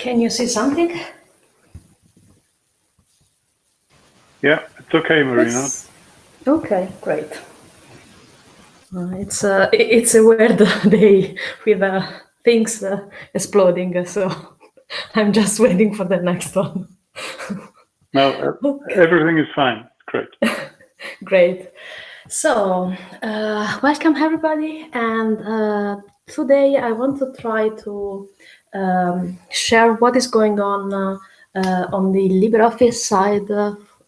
Can you see something? Yeah, it's okay, Marina. It's, okay, great. Uh, it's a it's a weird day with uh, things uh, exploding, so I'm just waiting for the next one. no, okay. everything is fine. Great. Great. So, uh, welcome everybody, and uh, today I want to try to um, share what is going on uh, uh on the LibreOffice side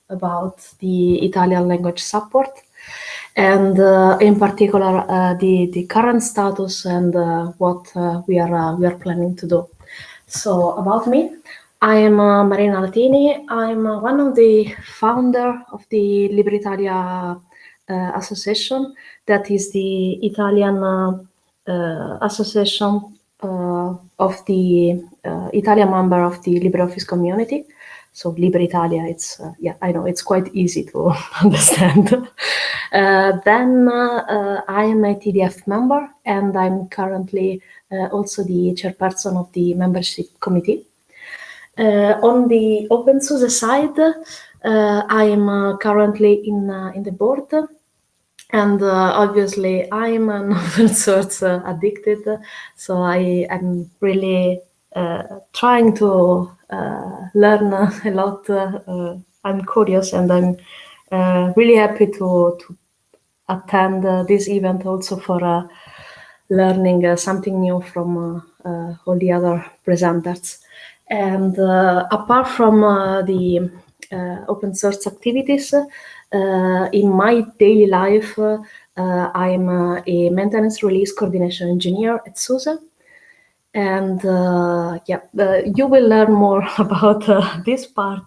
about the Italian language support, and uh, in particular uh, the the current status and what we are we are planning to do. So, about me. I am uh, Marina Latini. I'm uh, one of the founder of the LibreItalia uh, Association. That is the Italian uh, uh, association uh, Uh, of the uh, Italian member of the LibreOffice community. So LibreItalia, it's, uh, yeah, I know, it's quite easy to understand. then I am a TDF member and I'm currently also the chairperson of the membership committee. Uh, on the OpenSUSE side, uh, I am uh, currently in in the board, and uh, obviously I am an open source uh, addicted, so I am really uh, trying to learn a lot. I'm curious, and I'm really happy to to attend this event also for learning something new from all the other presenters. And uh, apart from uh, the uh, open source activities, Uh, in my daily life, uh, I'm uh, a maintenance release coordination engineer at SUSE and uh, yeah, uh, you will learn more about uh, this part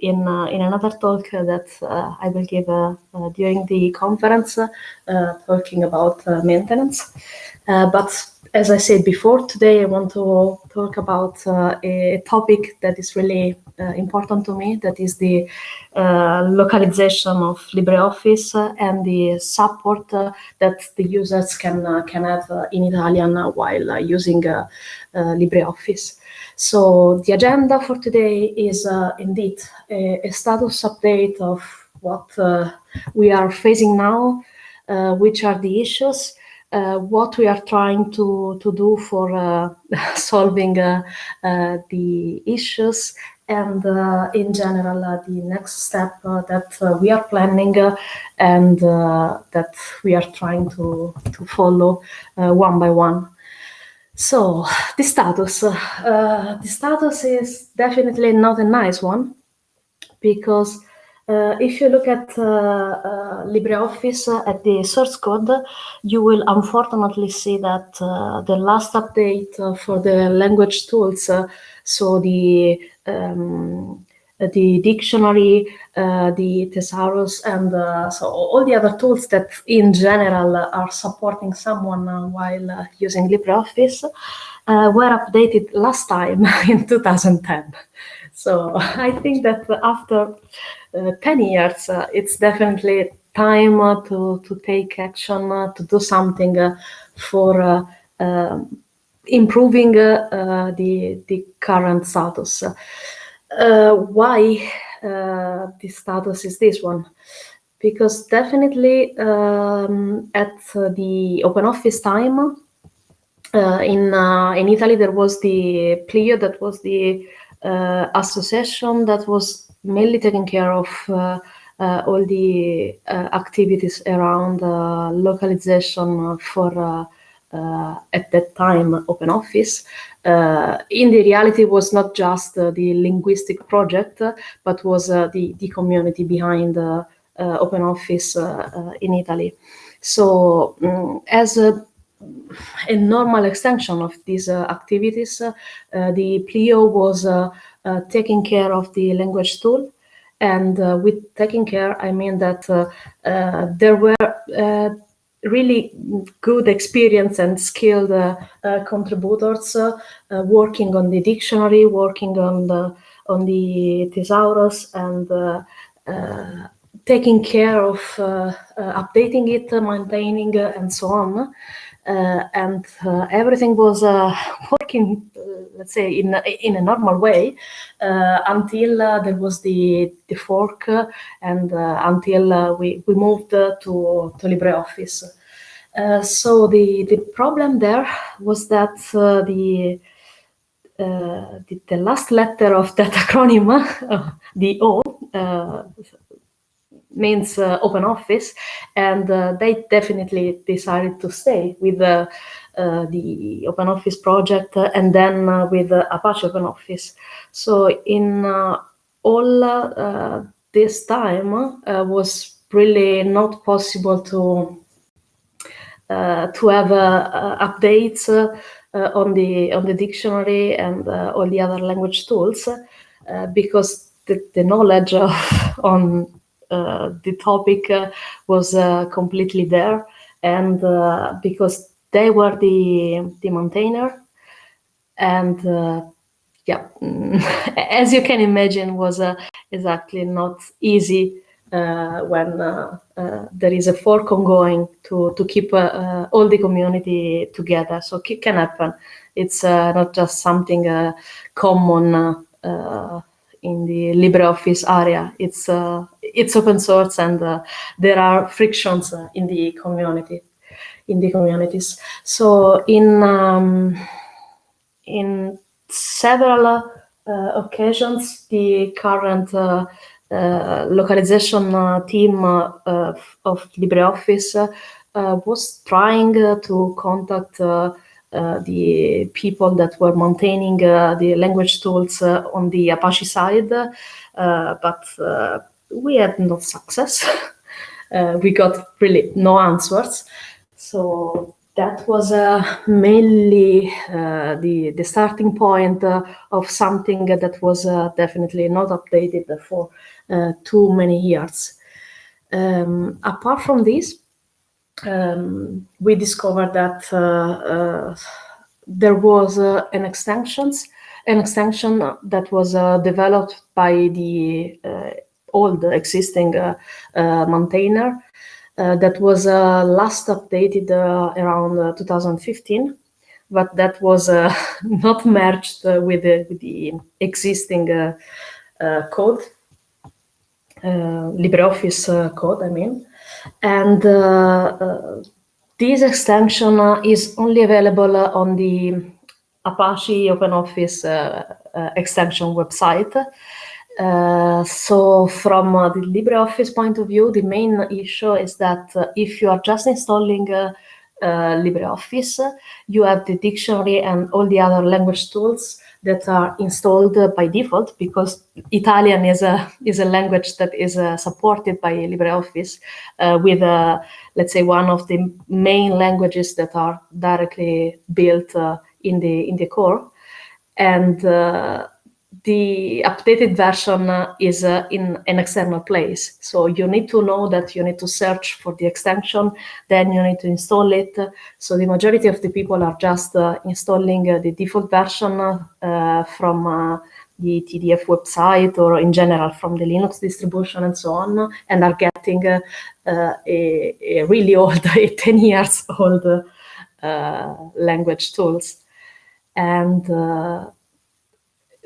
in in another talk that I will give during the conference, talking about maintenance. But as I said before, today I want to talk about uh, a topic that is really uh, important to me, that is the uh, localization of LibreOffice and the support uh, that the users can, uh, can have uh, in Italian while using LibreOffice. So the agenda for today is indeed a, a, status update of what we are facing now, which are the issues, uh, what we are trying to, to do for uh, solving uh, uh, the issues and uh, in general the next step that we are planning and that we are trying to, to follow one by one. So the status, the status is definitely not a nice one because uh, if you look at uh, uh, LibreOffice at the source code, you will unfortunately see that the last update for the language tools, so the um, the dictionary, uh, the thesaurus, and uh, so all the other tools that in general are supporting someone uh, while using LibreOffice were updated last time in 2010. So I think that after uh, 10 years, uh, it's definitely time uh, to, to take action, to do something for um, improving the, the current status. why the status is this one? Because definitely um, at the open office time, uh, in uh, in Italy there was the Plio that was the uh, association that was mainly taking care of uh, uh, all the activities around localization for at that time open office uh, in the reality was not just uh, the linguistic project but was uh, the, the community behind open office in italy so um, as a a normal extension of these uh, activities. Uh, the Plio was uh, Uh, taking care of the language tool. And uh, with taking care, I mean that uh, there were really good experience and skilled uh, uh, contributors uh, working on the dictionary, working on the on the thesaurus, and taking care of updating it, maintaining, and so on. Uh, and uh, everything was uh, working, let's say, in in a normal way until there was the the fork and until we we moved to to LibreOffice. so the the problem there was that the uh, the, the, last letter of that acronym, uh, the O, uh, means uh, open office and uh, they definitely decided to stay with uh, uh the open office project uh, and then uh, with apache open office. So in all this time was really not possible to to have updates on the on the dictionary and all the other language tools because the, the knowledge of, on uh, the topic uh, was uh, completely there and because they were the the maintainer and yeah as you can imagine was exactly not easy uh, when uh, uh, there is a fork ongoing to to keep all the community together. So it can happen. It's not just something common in the LibreOffice area. It's uh, it's open source and uh, there are frictions uh, in the community, in the communities. So in um, in several uh, occasions, the current uh, uh, localization team of LibreOffice was trying to contact uh, the people that were maintaining uh, the language tools uh, on the Apache side, but we had no success. we got really no answers. So that was uh, mainly uh, the, the starting point uh, of something that was definitely not updated for too many years. Um, apart from this, um, we discovered that uh, uh, there was uh, an extensions an extension that was developed by the old existing maintainer that was last updated around 2015 but that was uh, not merged uh, with, the, with, the, existing uh, code, LibreOffice code, I mean. And uh, uh, this extension uh, is only available on the Apache OpenOffice extension website. Uh, so from uh, the LibreOffice point of view, the main issue is that uh, if you are just installing LibreOffice, you have the dictionary and all the other language tools that are installed by default because Italian is a is a language that is uh, supported by LibreOffice uh, with uh, let's say one of the main languages that are directly built uh, in the in the core. And uh, the updated version uh, is uh, in an external place. So you need to know that you need to search for the extension, then you need to install it. So the majority of the people are just uh, installing uh, the default version uh, from uh, the TDF website or in general from the Linux distribution and so on, and are getting a, a, really old, 10 years old language tools. And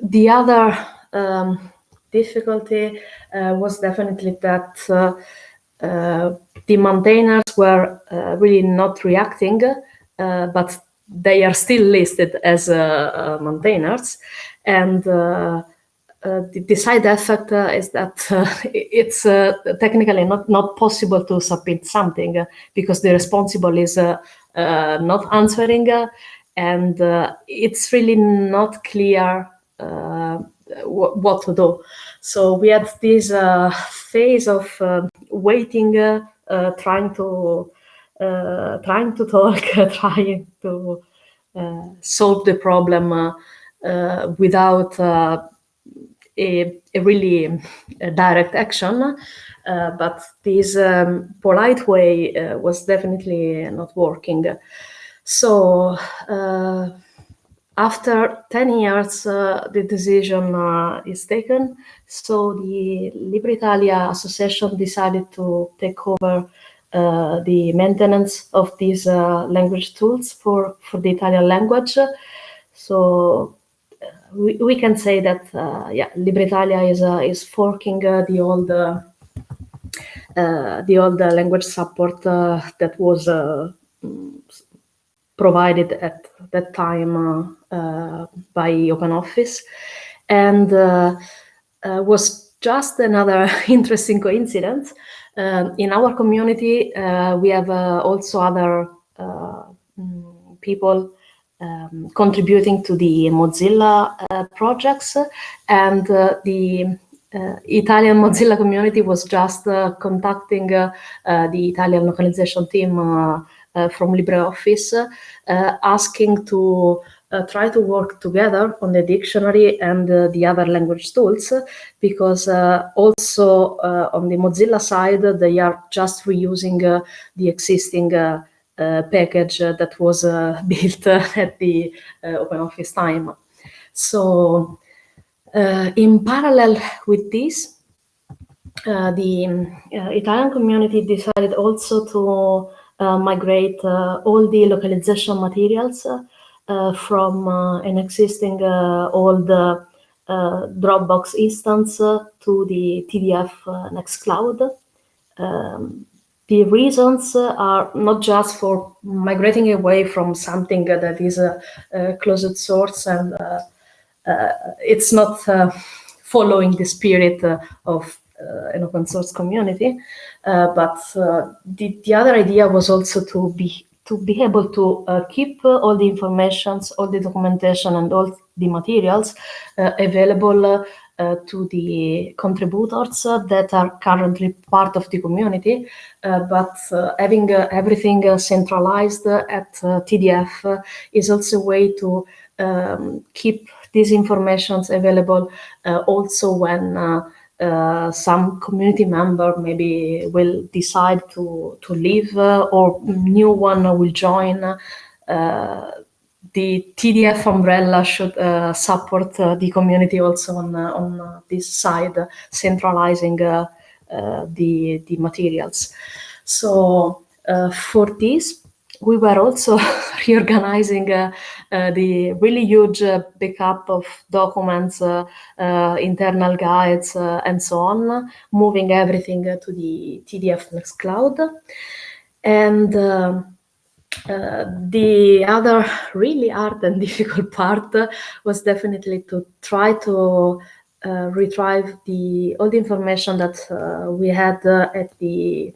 the other um, difficulty uh, was definitely that uh, uh, the maintainers were uh, really not reacting, uh, but they are still listed as uh, maintainers. And the, the, side effect is that it's technically not, not possible to submit something because the responsible is not answering and it's really not clear what to do. So we had this uh, phase of uh, waiting, trying to trying to talk, trying to solve the problem without a, a, really a direct action. Uh, but this um, polite way uh, was definitely not working. So uh, after 10 years, uh, the decision uh, is taken. So the LibreItalia Association decided to take over the maintenance of these language tools for, for the Italian language. So we, we can say that yeah, LibreItalia is is forking the old uh, the old language support uh, that was uh, provided at that time by OpenOffice and was just another interesting coincidence. Um, in our community, we have also other people um, contributing to the Mozilla uh, projects and uh, the uh, Italian Mozilla community was just uh, contacting uh, the Italian localization team from LibreOffice, asking to try to work together on the dictionary and the other language tools, because also on the Mozilla side, they are just reusing the existing uh, package that was uh, built at the uh, OpenOffice time. So uh, in parallel with this, uh, the uh, Italian community decided also to Uh, migrate uh, all the localization materials uh, from an existing old Dropbox instance to the TDF Nextcloud. Um, the reasons are not just for migrating away from something that is a, a closed source and uh, uh, it's not uh, following the spirit uh, of Uh, an open source community, uh, but uh, the, the other idea was also to be to be able to uh, keep uh, all the informations, all the documentation and all the materials uh, available to the contributors that are currently part of the community, but having everything centralized at TDF is also a way to um, keep these informations available uh, also when uh, uh, some community member maybe will decide to, to leave or new one will join the TDF umbrella should uh, support uh, the community also on, uh, on this side, centralizing the, the materials. So for this, we were also reorganizing uh, uh, the really huge uh, backup of documents, uh, uh, internal guides, uh, and so on, moving everything to the TDF Nextcloud. And the other really hard and difficult part was definitely to try to retrieve the all the information that we had at the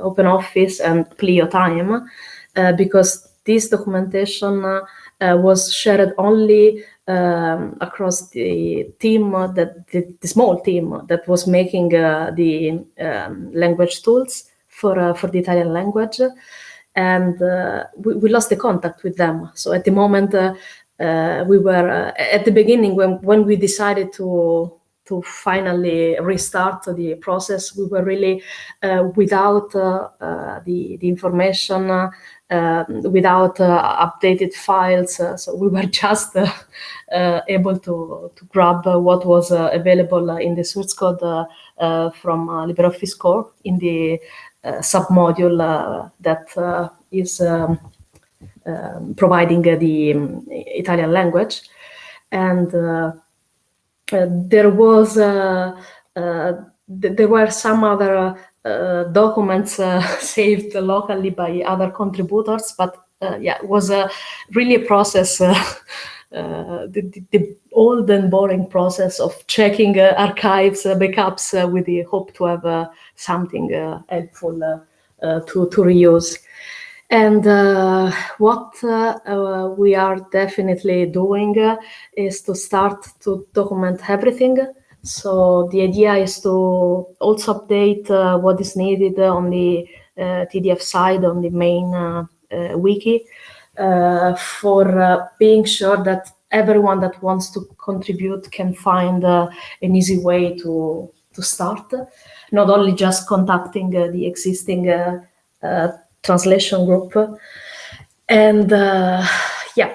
open office and Plio time because this documentation uh, was shared only um, across the team that the, the, small team that was making uh, the um, language tools for for the Italian language, and we, we, lost the contact with them. So at the moment. Uh, we were uh, at the beginning when when we decided to to finally restart the process we were really uh, without the the information um, without uh, updated files. Uh, so we were just uh, able to, to grab what was available in the source code from LibreOffice Core in the submodule that is um, um, providing the um, Italian language. And Uh, there was uh, uh, there were some other uh, documents uh, saved locally by other contributors, but uh, yeah, it was really a process, uh, the, the, old and boring process of checking archives, backups with the hope to have something helpful to, to reuse. And uh, what uh, uh, we are definitely doing is to start to document everything. So the idea is to also update uh, what is needed on the uh, TDF side on the main uh, uh wiki uh, for uh, being sure that everyone that wants to contribute can find an easy way to, to start, not only just contacting the existing translation group. And yeah,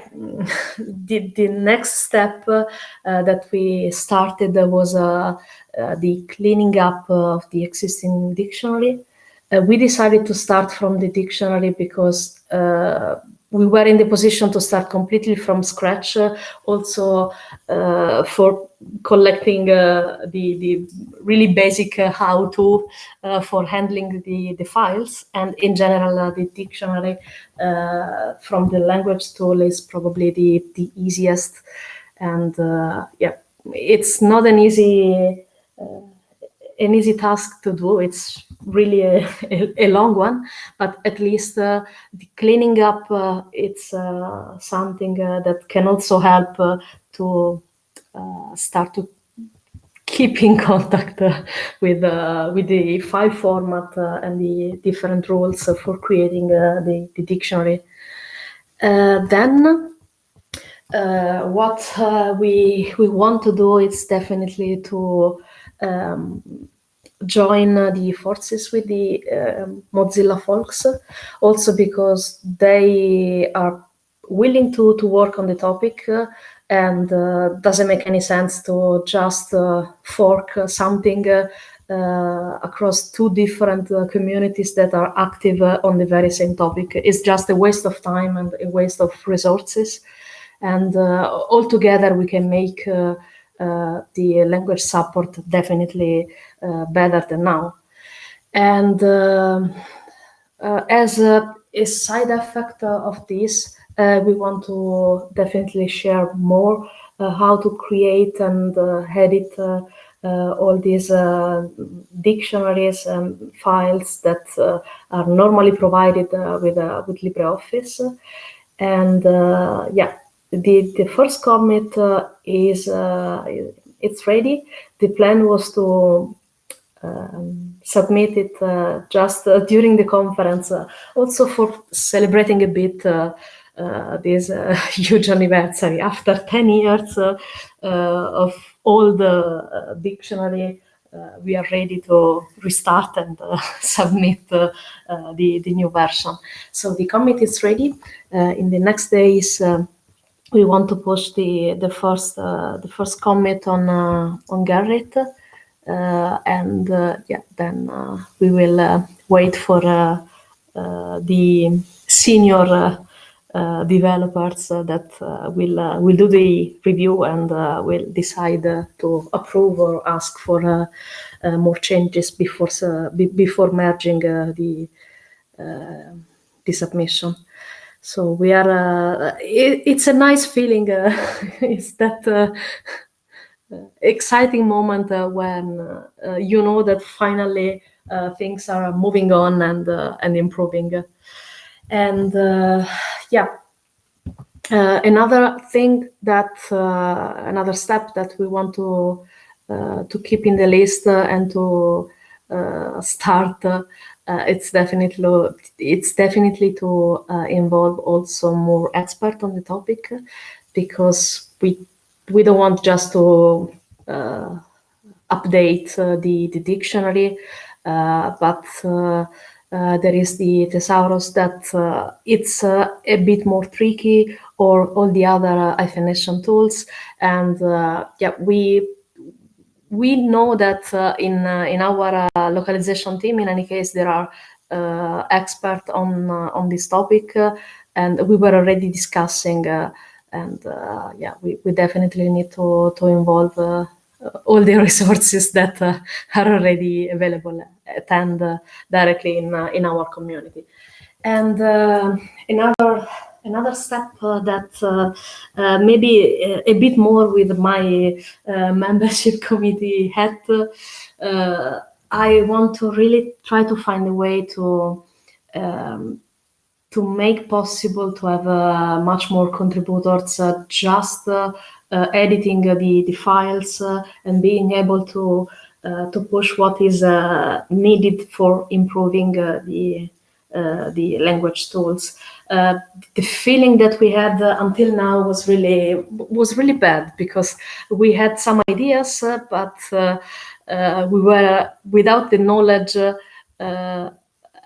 the, the next step uh, that we started was uh, uh, the cleaning up of the existing dictionary. uh, we decided to start from the dictionary because uh, we were in the position to start completely from scratch, uh, also uh, for collecting uh, the, the really basic uh, how-to for handling the, the files. And in general, the dictionary from the language tool is probably the, the easiest. And yeah, it's not an easy an easy task to do. It's really a, a, a long one, but at least uh, the cleaning up, uh, it's uh, something uh, that can also help uh, to uh, start to keep in contact with with the file format and the different rules for creating the, the, dictionary. then what we we want to do is definitely to um, join uh, the forces with the uh, Mozilla folks, also because they are willing to, to work on the topic uh, and uh, doesn't make any sense to just uh, fork something uh, across two different communities that are active on the very same topic. It's just a waste of time and a waste of resources. And altogether we can make uh, the language support definitely uh, better than now. And uh, as a, a, side effect of this, we want to definitely share more how to create and edit uh, all these uh, dictionaries and files that uh, are normally provided with, with LibreOffice. And yeah, the the first commit uh, is uh, it's ready. The plan was to um, submit it uh, just uh, during the conference, uh, also for celebrating a bit uh, this huge anniversary after 10 years of all the dictionary. we are ready to restart and submit the, the new version. So the commit is ready. in the next days, um, we want to push the the first uh, the first commit on uh, on Gerrit, uh, and uh, yeah, then uh, we will uh, wait for the senior Uh, developers uh, that uh, will will do the review and will decide to approve or ask for more changes before before merging the the submission. So we are, uh, it, it's a nice feeling. Uh, it's that uh, exciting moment uh, when uh, you know that finally uh, things are moving on and and improving. And yeah, another thing that another step that we want to to keep in the list and to start uh, it's definitely it's definitely to uh, involve also more expert on the topic because we we don't want just to uh, update uh, the the dictionary uh, but uh, there is the thesaurus that it's a bit more tricky or all the other hyphenation tools and yeah we we know that uh, in uh, in our uh, localization team, in any case, there are uh, on uh, on this topic, uh, and we were already discussing. and yeah, we, we definitely need to to involve all the resources that are already available attend directly in in our community. And another another step uh, that uh, uh, maybe a, a, bit more with my membership committee hat, I want to really try to find a way to um, to make possible to have uh, much more contributors uh, just uh, Uh, editing the, the files uh, and being able to uh, to push what is needed for improving the the language tools. Uh, the feeling that we had uh, until now was really was really bad because we had some ideas, uh, but we were without the knowledge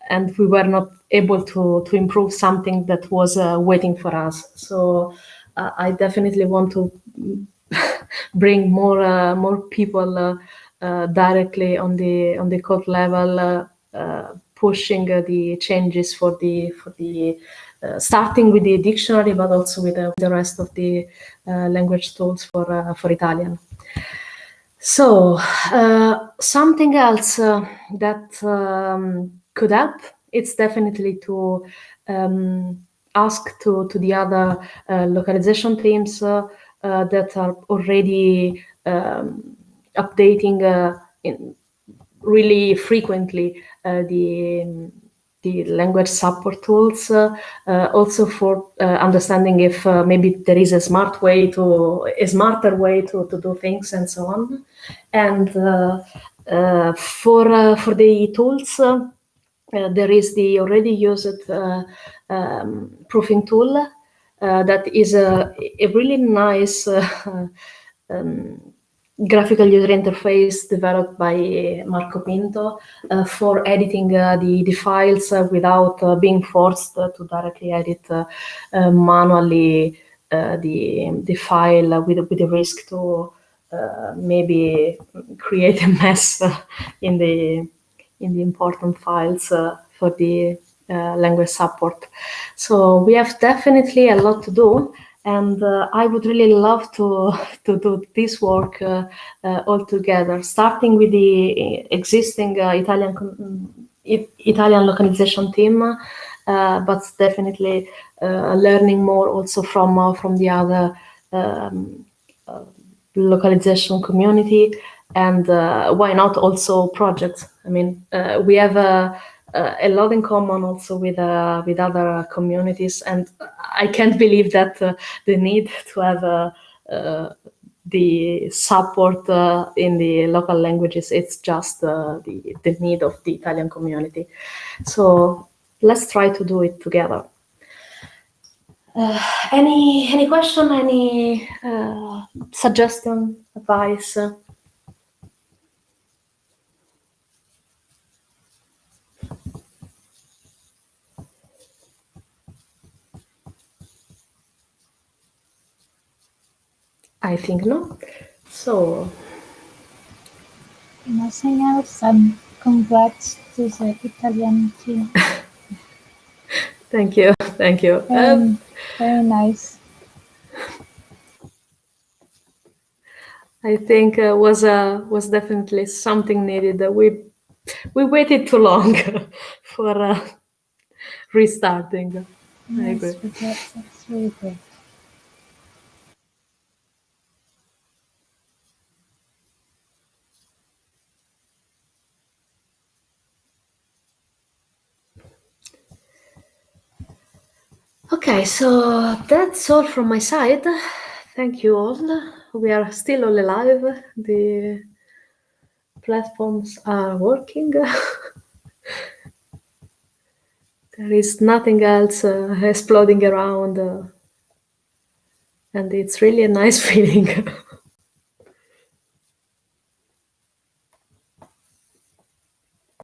and we were not able to to improve something that was waiting for us. So I definitely want to bring more more people directly on the on the code level pushing the changes for the for the uh, starting with the dictionary, but also with the, rest of the uh, language tools for uh, for Italian. So something else that um, could help, it's definitely to um, ask to, to the other uh, localization teams uh, uh, that are already um, updating in really frequently uh, the the language support tools, uh, uh, also for uh, understanding if maybe there is a smart way to, a smarter way to, to do things and so on. And for, for the tools, there is the already used um, proofing tool that is a, a really nice um, graphical user interface developed by Marco Pinto uh, for editing uh, the, the files uh, without uh, being forced to directly edit uh, uh, manually the, the file with, with the risk to maybe create a mess in the in the important files for the language support. So we have definitely a lot to do and uh, I would really love to to do this work uh, uh, all together, starting with the existing uh, Italian Italian localization team, uh, but definitely uh, learning more also from from the other um, localization community, and why not also projects? I mean, we have a uh, a lot in common also with uh, with other communities, and I can't believe that uh, the need to have uh, uh, the support uh, in the local languages. It's just the the need of the Italian community. So let's try to do it together. any any question? Any suggestion? Advice? I think no. So. Nothing else. And congrats to the Italian team. thank you. Thank you. Um, very nice. I think uh, was uh, was definitely something needed. That we we waited too long for uh, restarting. Yes, I agree. That's, that's really great. Okay, so that's all from my side. Thank you all. We are still all alive. The platforms are working. there is nothing else uh, exploding around. Uh, and it's really a nice feeling.